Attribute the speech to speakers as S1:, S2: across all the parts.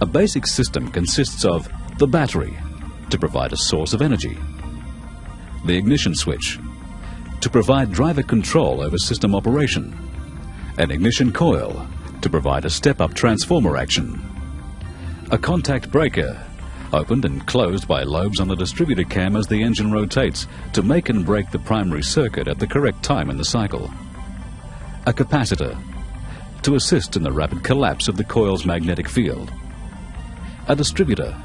S1: A basic system consists of the battery, to provide a source of energy, the ignition switch, to provide driver control over system operation, an ignition coil, to provide a step-up transformer action, a contact breaker, opened and closed by lobes on the distributor cam as the engine rotates to make and break the primary circuit at the correct time in the cycle. A capacitor, to assist in the rapid collapse of the coil's magnetic field. A distributor,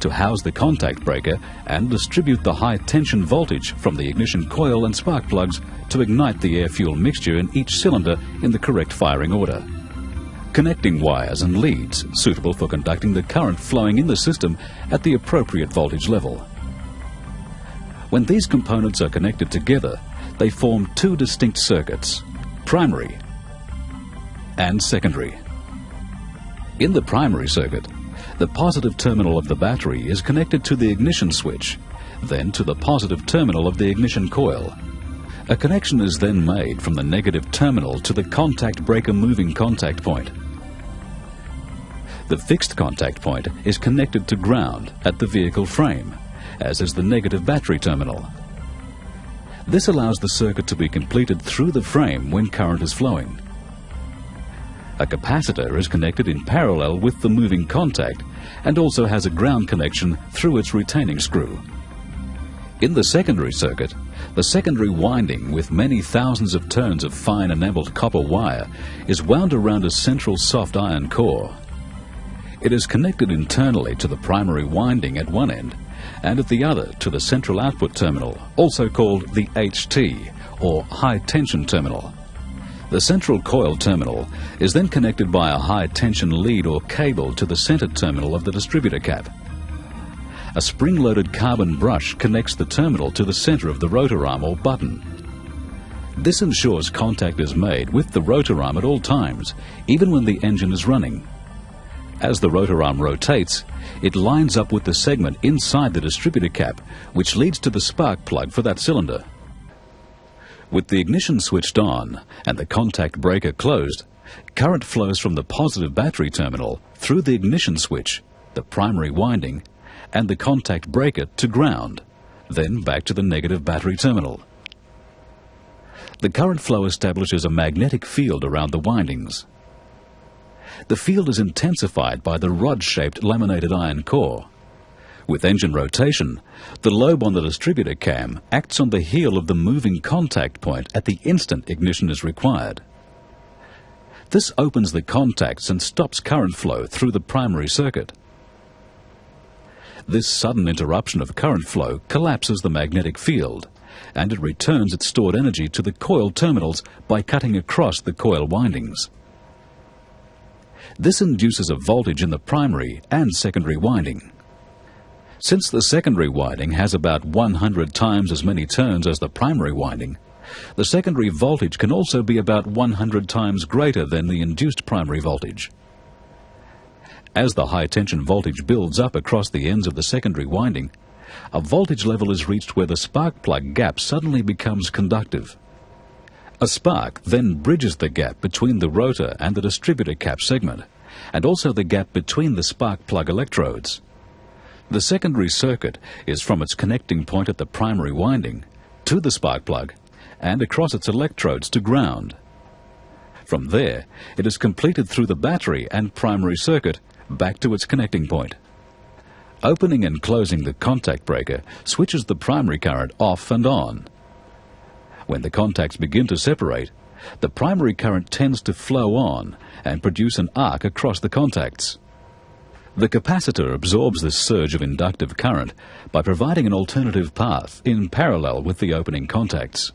S1: to house the contact breaker and distribute the high tension voltage from the ignition coil and spark plugs to ignite the air-fuel mixture in each cylinder in the correct firing order connecting wires and leads suitable for conducting the current flowing in the system at the appropriate voltage level. When these components are connected together, they form two distinct circuits, primary and secondary. In the primary circuit, the positive terminal of the battery is connected to the ignition switch, then to the positive terminal of the ignition coil. A connection is then made from the negative terminal to the contact breaker moving contact point. The fixed contact point is connected to ground at the vehicle frame, as is the negative battery terminal. This allows the circuit to be completed through the frame when current is flowing. A capacitor is connected in parallel with the moving contact and also has a ground connection through its retaining screw. In the secondary circuit, the secondary winding with many thousands of turns of fine enameled copper wire is wound around a central soft iron core. It is connected internally to the primary winding at one end and at the other to the central output terminal, also called the HT or high tension terminal. The central coil terminal is then connected by a high tension lead or cable to the center terminal of the distributor cap. A spring-loaded carbon brush connects the terminal to the center of the rotor arm or button. This ensures contact is made with the rotor arm at all times, even when the engine is running. As the rotor arm rotates, it lines up with the segment inside the distributor cap, which leads to the spark plug for that cylinder. With the ignition switched on and the contact breaker closed, current flows from the positive battery terminal through the ignition switch, the primary winding, and the contact breaker to ground, then back to the negative battery terminal. The current flow establishes a magnetic field around the windings. The field is intensified by the rod-shaped laminated iron core. With engine rotation, the lobe on the distributor cam acts on the heel of the moving contact point at the instant ignition is required. This opens the contacts and stops current flow through the primary circuit. This sudden interruption of current flow collapses the magnetic field, and it returns its stored energy to the coil terminals by cutting across the coil windings. This induces a voltage in the primary and secondary winding. Since the secondary winding has about 100 times as many turns as the primary winding, the secondary voltage can also be about 100 times greater than the induced primary voltage. As the high tension voltage builds up across the ends of the secondary winding, a voltage level is reached where the spark plug gap suddenly becomes conductive. A spark then bridges the gap between the rotor and the distributor cap segment, and also the gap between the spark plug electrodes. The secondary circuit is from its connecting point at the primary winding to the spark plug and across its electrodes to ground. From there, it is completed through the battery and primary circuit back to its connecting point. Opening and closing the contact breaker switches the primary current off and on. When the contacts begin to separate, the primary current tends to flow on and produce an arc across the contacts. The capacitor absorbs this surge of inductive current by providing an alternative path in parallel with the opening contacts.